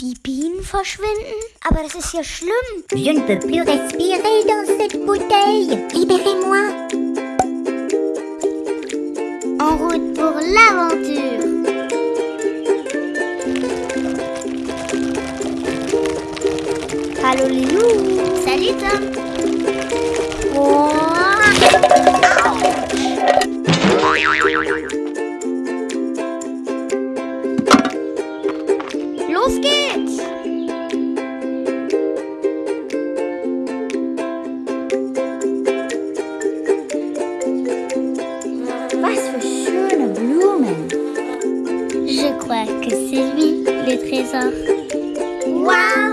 Die Bienen verschwinden? Aber das ist ja schlimm. Je ne peux plus respirer dans cette bouteille. Libérez-moi. En route pour l'aventure. Allô Lilou Salut Tom Los geht's! Was für schöne Blumen. Je crois que c'est lui le trésor. Waouh